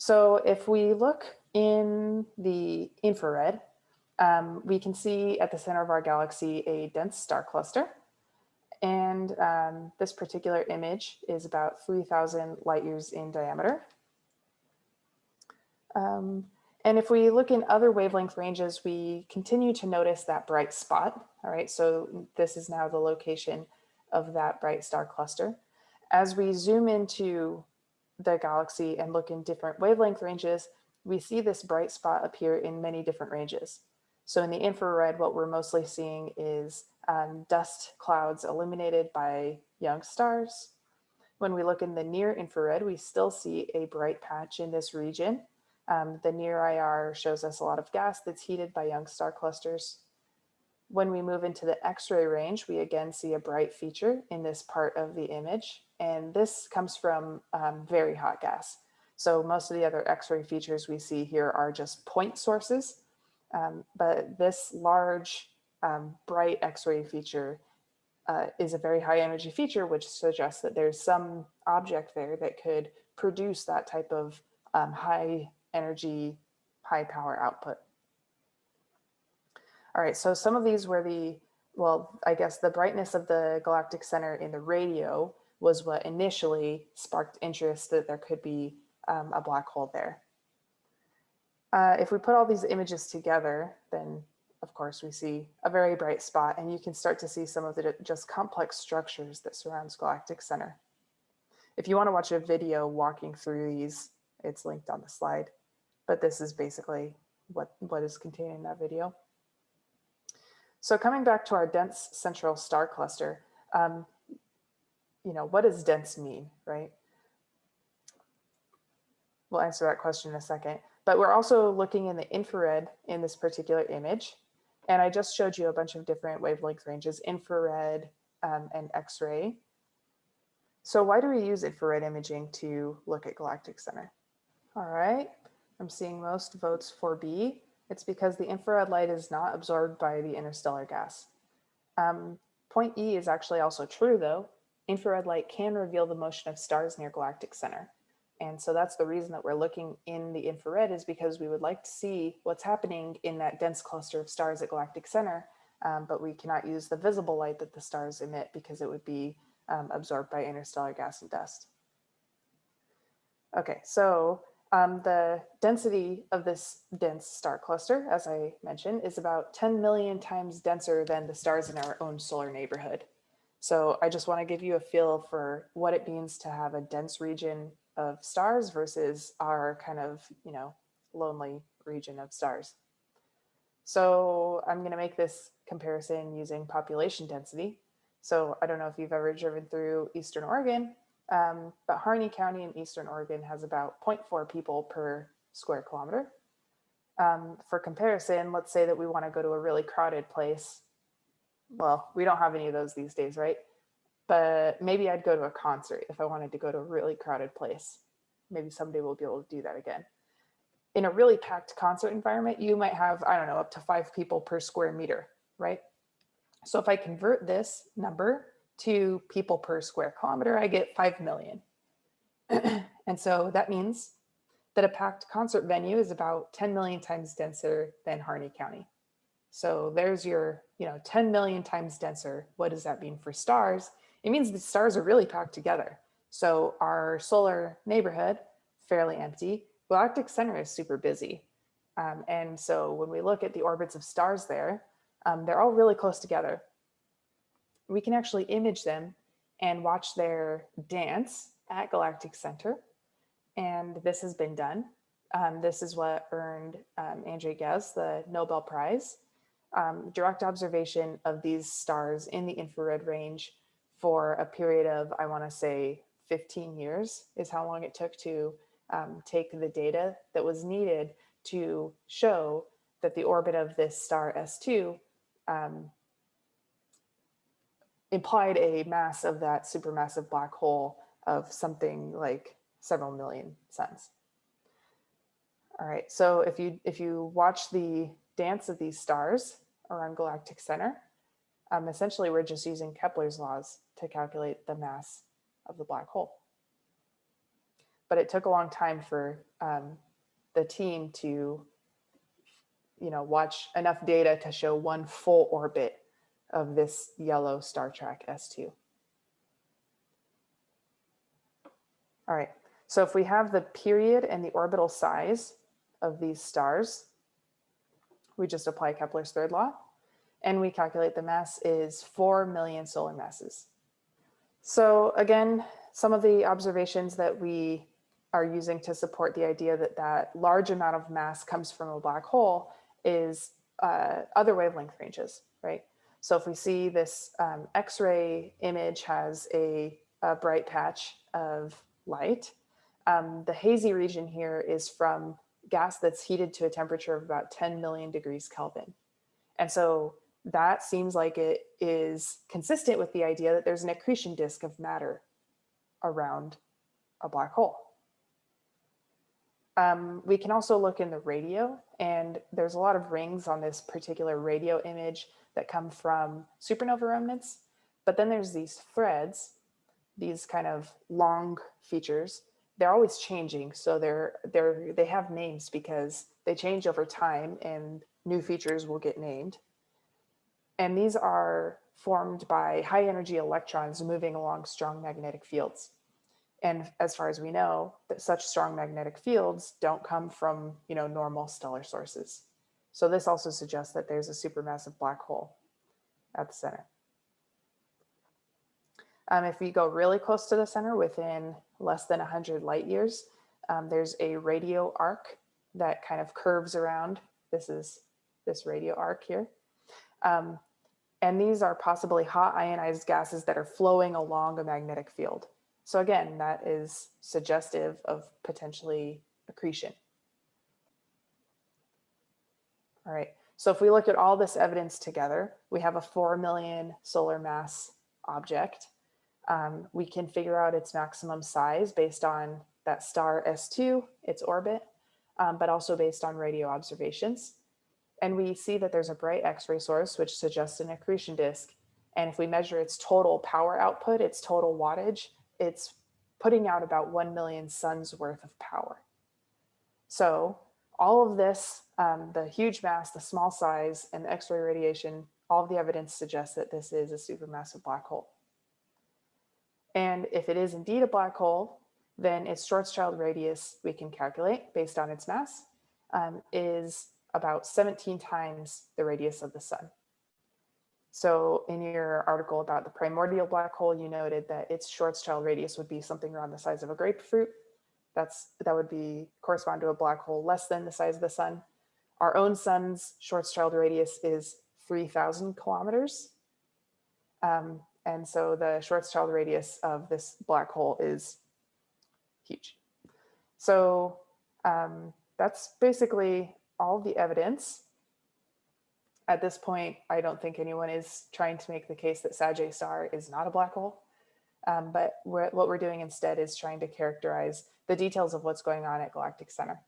So if we look in the infrared, um, we can see at the center of our galaxy a dense star cluster. And um, this particular image is about 3,000 light years in diameter. Um, and if we look in other wavelength ranges, we continue to notice that bright spot. All right, so this is now the location of that bright star cluster. As we zoom into the galaxy and look in different wavelength ranges, we see this bright spot appear in many different ranges. So in the infrared, what we're mostly seeing is um, dust clouds illuminated by young stars. When we look in the near infrared, we still see a bright patch in this region. Um, the near IR shows us a lot of gas that's heated by young star clusters. When we move into the X-ray range, we again see a bright feature in this part of the image. And this comes from um, very hot gas. So most of the other X-ray features we see here are just point sources. Um, but this large um, bright X-ray feature uh, is a very high energy feature, which suggests that there's some object there that could produce that type of um, high energy, high power output. All right, so some of these were the, well, I guess the brightness of the galactic center in the radio was what initially sparked interest that there could be um, a black hole there. Uh, if we put all these images together, then of course we see a very bright spot and you can start to see some of the just complex structures that surrounds Galactic Center. If you want to watch a video walking through these, it's linked on the slide, but this is basically what, what is contained in that video. So coming back to our dense central star cluster, um, you know, what does dense mean, right? We'll answer that question in a second. But we're also looking in the infrared in this particular image. And I just showed you a bunch of different wavelength ranges, infrared um, and X-ray. So why do we use infrared imaging to look at galactic center? All right, I'm seeing most votes for B. It's because the infrared light is not absorbed by the interstellar gas. Um, point E is actually also true though. Infrared light can reveal the motion of stars near galactic center. And so that's the reason that we're looking in the infrared is because we would like to see what's happening in that dense cluster of stars at galactic center, um, but we cannot use the visible light that the stars emit because it would be um, absorbed by interstellar gas and dust. Okay, so um, the density of this dense star cluster, as I mentioned, is about 10 million times denser than the stars in our own solar neighborhood. So I just want to give you a feel for what it means to have a dense region of stars versus our kind of, you know, lonely region of stars. So I'm going to make this comparison using population density. So I don't know if you've ever driven through Eastern Oregon, um, but Harney County in Eastern Oregon has about 0.4 people per square kilometer. Um, for comparison, let's say that we want to go to a really crowded place. Well, we don't have any of those these days, right? but maybe I'd go to a concert if I wanted to go to a really crowded place. Maybe someday we'll be able to do that again. In a really packed concert environment, you might have, I don't know, up to five people per square meter, right? So if I convert this number to people per square kilometer, I get 5 million. and so that means that a packed concert venue is about 10 million times denser than Harney County. So there's your, you know, 10 million times denser. What does that mean for stars? it means the stars are really packed together. So our solar neighborhood, fairly empty, galactic center is super busy. Um, and so when we look at the orbits of stars there, um, they're all really close together. We can actually image them and watch their dance at galactic center. And this has been done. Um, this is what earned um, Andrea Ghez the Nobel Prize. Um, direct observation of these stars in the infrared range for a period of, I want to say 15 years is how long it took to um, take the data that was needed to show that the orbit of this star S2 um, implied a mass of that supermassive black hole of something like several million suns. All right, so if you if you watch the dance of these stars around galactic center, um, essentially we're just using Kepler's laws to calculate the mass of the black hole. but it took a long time for um, the team to, you know, watch enough data to show one full orbit of this yellow Star Trek S2. All right, so if we have the period and the orbital size of these stars, we just apply Kepler's third law and we calculate the mass is 4 million solar masses. So again, some of the observations that we are using to support the idea that that large amount of mass comes from a black hole is uh, other wavelength ranges, right? So if we see this um, X-ray image has a, a, bright patch of light, um, the hazy region here is from gas that's heated to a temperature of about 10 million degrees Kelvin. And so that seems like it is consistent with the idea that there's an accretion disk of matter around a black hole. Um, we can also look in the radio and there's a lot of rings on this particular radio image that come from supernova remnants. But then there's these threads, these kind of long features. They're always changing. So they're, they're, they have names because they change over time and new features will get named. And these are formed by high energy electrons moving along strong magnetic fields. And as far as we know, that such strong magnetic fields don't come from, you know, normal stellar sources. So this also suggests that there's a supermassive black hole at the center. Um, if we go really close to the center within less than 100 light years, um, there's a radio arc that kind of curves around. This is this radio arc here. Um, and these are possibly hot ionized gases that are flowing along a magnetic field. So again, that is suggestive of potentially accretion. All right, so if we look at all this evidence together, we have a 4 million solar mass object. Um, we can figure out its maximum size based on that star S2, its orbit, um, but also based on radio observations. And we see that there's a bright X-ray source, which suggests an accretion disk. And if we measure its total power output, its total wattage, it's putting out about 1 million suns worth of power. So all of this, um, the huge mass, the small size, and the X-ray radiation, all of the evidence suggests that this is a supermassive black hole. And if it is indeed a black hole, then its Schwarzschild radius we can calculate based on its mass um, is about 17 times the radius of the sun. So in your article about the primordial black hole, you noted that its Schwarzschild radius would be something around the size of a grapefruit. That's that would be correspond to a black hole less than the size of the sun. Our own sun's Schwarzschild radius is 3,000 kilometers. Um, and so the Schwarzschild radius of this black hole is huge. So um, that's basically all the evidence. At this point, I don't think anyone is trying to make the case that Sag star is not a black hole. Um, but we're, what we're doing instead is trying to characterize the details of what's going on at Galactic Center.